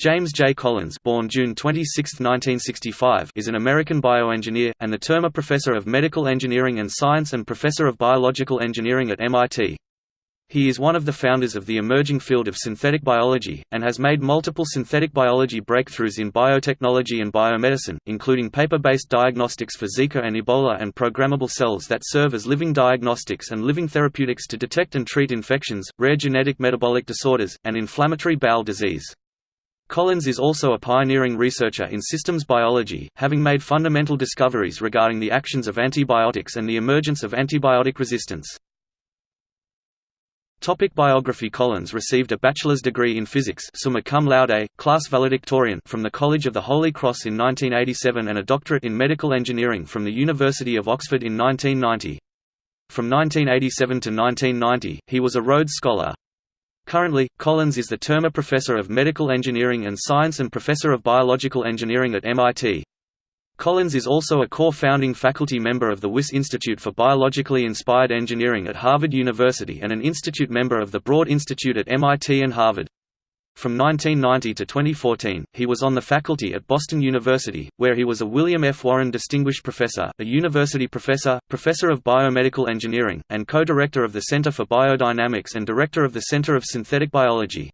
James J. Collins born June 26, 1965, is an American bioengineer, and the Termeer Professor of Medical Engineering and Science and Professor of Biological Engineering at MIT. He is one of the founders of the emerging field of synthetic biology, and has made multiple synthetic biology breakthroughs in biotechnology and biomedicine, including paper-based diagnostics for Zika and Ebola and programmable cells that serve as living diagnostics and living therapeutics to detect and treat infections, rare genetic metabolic disorders, and inflammatory bowel disease. Collins is also a pioneering researcher in systems biology, having made fundamental discoveries regarding the actions of antibiotics and the emergence of antibiotic resistance. Topic biography Collins received a bachelor's degree in physics summa cum laude, class valedictorian from the College of the Holy Cross in 1987 and a doctorate in medical engineering from the University of Oxford in 1990. From 1987 to 1990, he was a Rhodes Scholar. Currently, Collins is the Termeer Professor of Medical Engineering and Science and Professor of Biological Engineering at MIT. Collins is also a core founding faculty member of the Wyss Institute for Biologically Inspired Engineering at Harvard University and an institute member of the Broad Institute at MIT and Harvard. From 1990 to 2014, he was on the faculty at Boston University, where he was a William F. Warren Distinguished Professor, a university professor, professor of biomedical engineering, and co-director of the Center for Biodynamics and director of the Center of Synthetic Biology.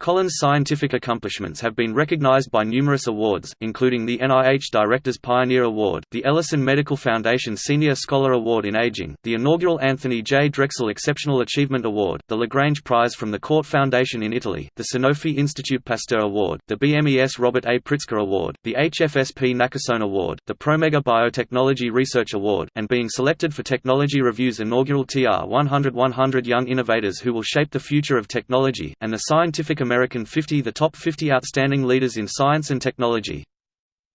Collins' scientific accomplishments have been recognized by numerous awards, including the NIH Director's Pioneer Award, the Ellison Medical Foundation Senior Scholar Award in Aging, the inaugural Anthony J. Drexel Exceptional Achievement Award, the Lagrange Prize from the Cort Foundation in Italy, the Sanofi Institute Pasteur Award, the BMES Robert A. Pritzker Award, the HFSP Nakasone Award, the Promega Biotechnology Research Award, and being selected for Technology Review's inaugural TR 100 100 Young Innovators Who Will Shape the Future of Technology, and the Scientific American American 50 The top 50 outstanding leaders in science and technology.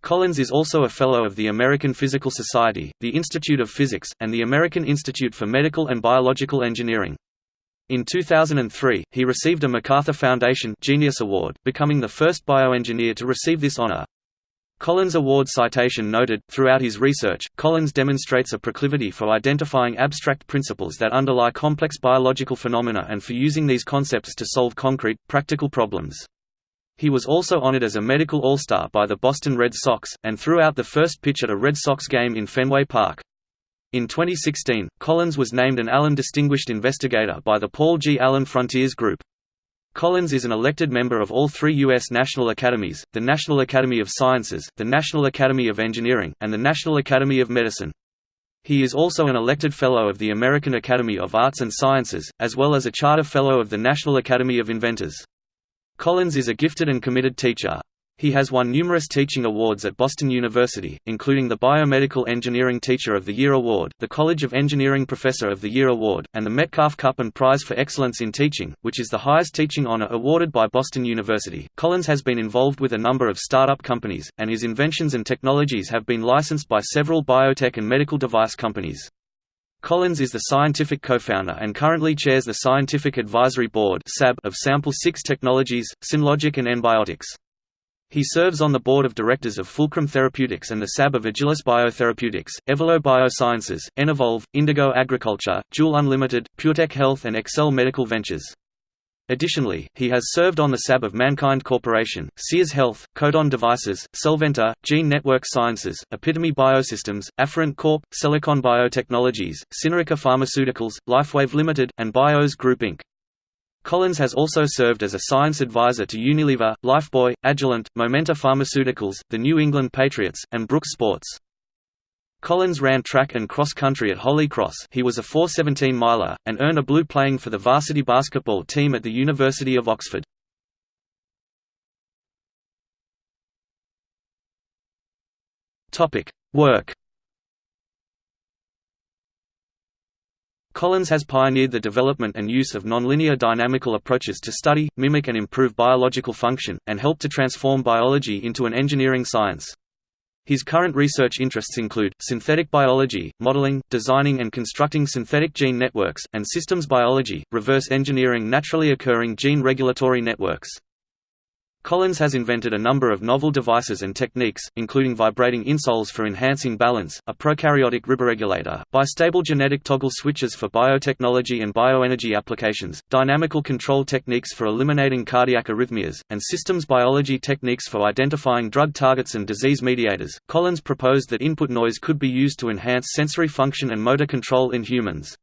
Collins is also a Fellow of the American Physical Society, the Institute of Physics, and the American Institute for Medical and Biological Engineering. In 2003, he received a MacArthur Foundation Genius Award, becoming the first bioengineer to receive this honor. Collins Award citation noted, throughout his research, Collins demonstrates a proclivity for identifying abstract principles that underlie complex biological phenomena and for using these concepts to solve concrete, practical problems. He was also honored as a medical all-star by the Boston Red Sox, and threw out the first pitch at a Red Sox game in Fenway Park. In 2016, Collins was named an Allen Distinguished Investigator by the Paul G. Allen Frontiers Group. Collins is an elected member of all three U.S. National Academies, the National Academy of Sciences, the National Academy of Engineering, and the National Academy of Medicine. He is also an elected Fellow of the American Academy of Arts and Sciences, as well as a Charter Fellow of the National Academy of Inventors. Collins is a gifted and committed teacher. He has won numerous teaching awards at Boston University, including the Biomedical Engineering Teacher of the Year Award, the College of Engineering Professor of the Year Award, and the Metcalf Cup and Prize for Excellence in Teaching, which is the highest teaching honor awarded by Boston University. Collins has been involved with a number of startup companies, and his inventions and technologies have been licensed by several biotech and medical device companies. Collins is the scientific co-founder and currently chairs the Scientific Advisory Board of Sample 6 Technologies, Synlogic and EnBiotix. He serves on the board of directors of Fulcrum Therapeutics and the SAB of Agilis Biotherapeutics, Evelo Biosciences, Enevolve, Indigo Agriculture, Jewel Unlimited, PureTech Health and Excel Medical Ventures. Additionally, he has served on the SAB of MannKind Corporation, Sears Health, Codon Devices, Cellventa, Gene Network Sciences, Epitome Biosystems, Afferent Corp., Silicon Biotechnologies, Synerica Pharmaceuticals, Lifewave Limited, and Bios Group Inc. Collins has also served as a science advisor to Unilever, Lifebuoy, Agilent, Momenta Pharmaceuticals, the New England Patriots, and Brooks Sports. Collins ran track and cross country at Holy Cross he was a 417 miler, and earned a blue playing for the varsity basketball team at the University of Oxford. Work Collins has pioneered the development and use of nonlinear dynamical approaches to study, mimic and improve biological function, and help to transform biology into an engineering science. His current research interests include, synthetic biology, modeling, designing and constructing synthetic gene networks, and systems biology, reverse engineering naturally occurring gene regulatory networks. Collins has invented a number of novel devices and techniques, including vibrating insoles for enhancing balance, a prokaryotic riboregulator, bistable genetic toggle switches for biotechnology and bioenergy applications, dynamical control techniques for eliminating cardiac arrhythmias, and systems biology techniques for identifying drug targets and disease mediators. Collins proposed that input noise could be used to enhance sensory function and motor control in humans.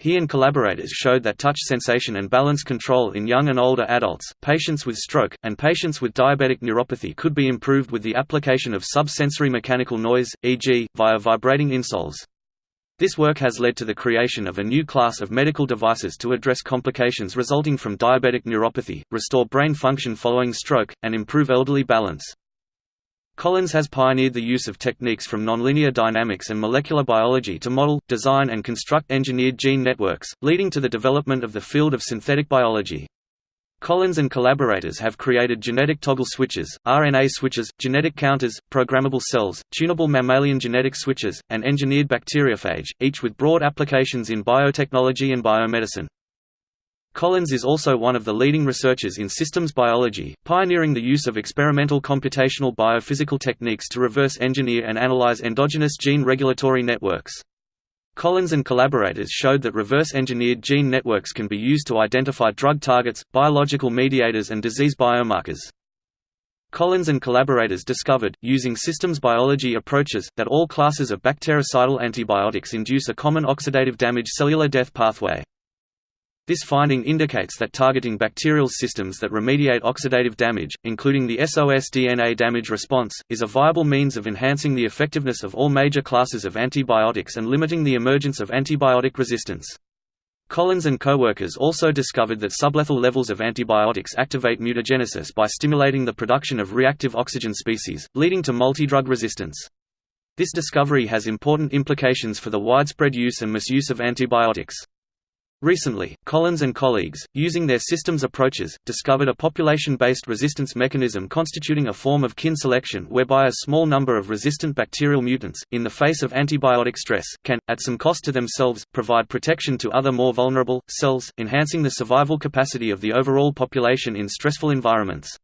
He and collaborators showed that touch sensation and balance control in young and older adults, patients with stroke, and patients with diabetic neuropathy could be improved with the application of subsensory mechanical noise, e.g., via vibrating insoles. This work has led to the creation of a new class of medical devices to address complications resulting from diabetic neuropathy, restore brain function following stroke, and improve elderly balance. Collins has pioneered the use of techniques from nonlinear dynamics and molecular biology to model, design and construct engineered gene networks, leading to the development of the field of synthetic biology. Collins and collaborators have created genetic toggle switches, RNA switches, genetic counters, programmable cells, tunable mammalian genetic switches, and engineered bacteriophage, each with broad applications in biotechnology and biomedicine. Collins is also one of the leading researchers in systems biology, pioneering the use of experimental computational biophysical techniques to reverse engineer and analyze endogenous gene regulatory networks. Collins and collaborators showed that reverse-engineered gene networks can be used to identify drug targets, biological mediators and disease biomarkers. Collins and collaborators discovered, using systems biology approaches, that all classes of bactericidal antibiotics induce a common oxidative damage cellular death pathway. This finding indicates that targeting bacterial systems that remediate oxidative damage, including the SOS DNA damage response, is a viable means of enhancing the effectiveness of all major classes of antibiotics and limiting the emergence of antibiotic resistance. Collins and co-workers also discovered that sublethal levels of antibiotics activate mutagenesis by stimulating the production of reactive oxygen species, leading to multidrug resistance. This discovery has important implications for the widespread use and misuse of antibiotics. Recently, Collins and colleagues, using their systems approaches, discovered a population-based resistance mechanism constituting a form of kin selection whereby a small number of resistant bacterial mutants, in the face of antibiotic stress, can, at some cost to themselves, provide protection to other more vulnerable, cells, enhancing the survival capacity of the overall population in stressful environments.